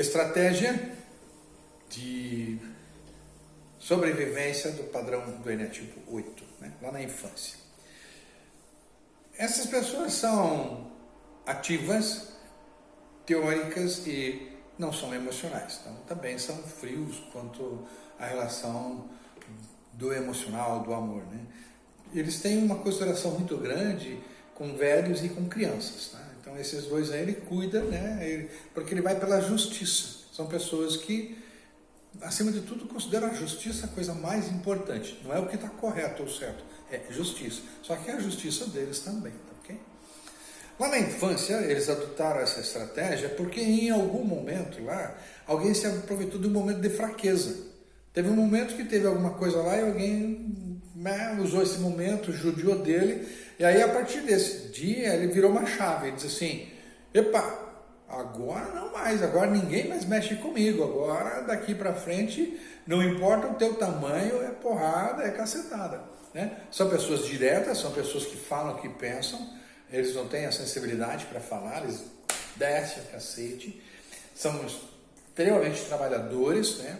estratégia de sobrevivência do padrão do Enetipo 8, né? lá na infância. Essas pessoas são ativas, teóricas e não são emocionais. Então, também são frios quanto à relação do emocional, do amor. Né? Eles têm uma consideração muito grande com velhos e com crianças. Tá? Então, esses dois aí ele cuida, né? Ele, porque ele vai pela justiça. São pessoas que, acima de tudo, consideram a justiça a coisa mais importante. Não é o que está correto ou certo, é justiça. Só que é a justiça deles também. Tá ok? Lá na infância, eles adotaram essa estratégia porque em algum momento lá, alguém se aproveitou de um momento de fraqueza. Teve um momento que teve alguma coisa lá e alguém né, usou esse momento, judiou dele, e aí a partir desse dia ele virou uma chave, ele diz assim, epa, agora não mais, agora ninguém mais mexe comigo, agora daqui para frente, não importa o teu tamanho, é porrada, é cacetada. Né? São pessoas diretas, são pessoas que falam o que pensam, eles não têm a sensibilidade para falar, eles descem a cacete, são extremamente trabalhadores, né?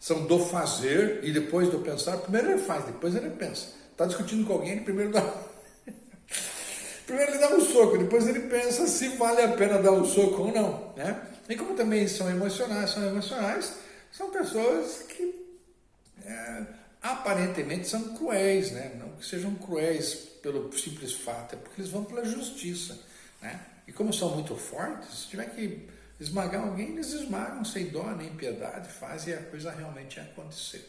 São do fazer e depois do pensar. Primeiro ele faz, depois ele pensa. Está discutindo com alguém, ele primeiro dá. primeiro ele dá um soco, depois ele pensa se vale a pena dar um soco ou não. Né? E como também são emocionais, são emocionais, são pessoas que é, aparentemente são cruéis, né? não que sejam cruéis pelo simples fato, é porque eles vão pela justiça. Né? E como são muito fortes, se tiver que esmagar alguém, eles esmagam sem dó nem piedade, fazem a coisa realmente acontecer.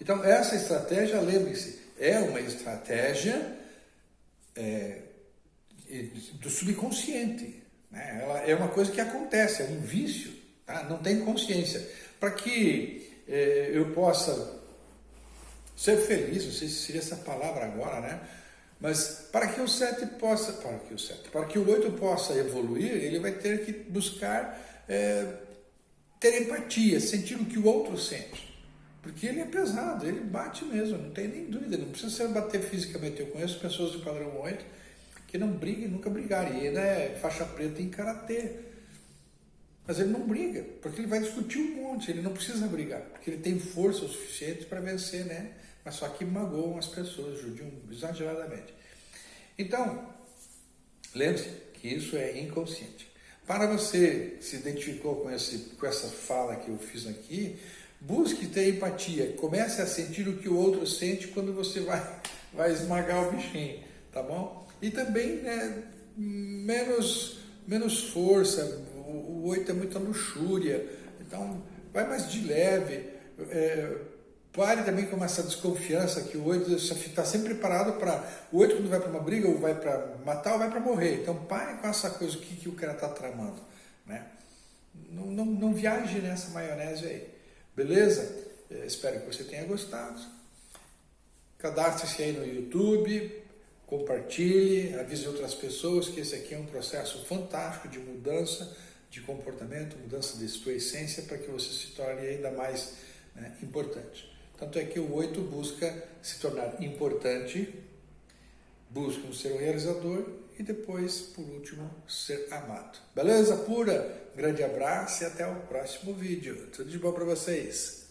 Então, essa estratégia, lembre-se, é uma estratégia é, do subconsciente. Né? Ela é uma coisa que acontece, é um vício, tá? não tem consciência. Para que é, eu possa ser feliz, não sei se seria essa palavra agora, né? Mas para que o 7 possa, para que o 7, para que o 8 possa evoluir, ele vai ter que buscar é, ter empatia, sentir o que o outro sente. Porque ele é pesado, ele bate mesmo, não tem nem dúvida, não precisa ser bater fisicamente. Eu conheço pessoas do padrão 8 que não brigam e nunca brigaram. E ele é faixa preta em karatê. Mas ele não briga, porque ele vai discutir um monte, ele não precisa brigar, porque ele tem força o suficiente para vencer, né? Mas só que magoam as pessoas, judiam exageradamente. Então, lembre-se que isso é inconsciente. Para você se identificou com, esse, com essa fala que eu fiz aqui, busque ter empatia, comece a sentir o que o outro sente quando você vai, vai esmagar o bichinho, tá bom? E também, né, menos, menos força, o, oito é muita luxúria, então vai mais de leve, é, Pare também com essa desconfiança que o 8 está sempre preparado para... O 8 quando vai para uma briga ou vai para matar ou vai para morrer. Então pare com essa coisa, o que, que o cara está tramando. Né? Não, não, não viaje nessa maionese aí. Beleza? Eu espero que você tenha gostado. Cadastre-se aí no YouTube, compartilhe, avise outras pessoas que esse aqui é um processo fantástico de mudança de comportamento, mudança de sua essência para que você se torne ainda mais né, importante. Tanto é que o 8 busca se tornar importante, busca ser um realizador e depois, por último, ser amado. Beleza pura? Grande abraço e até o próximo vídeo. Tudo de bom para vocês.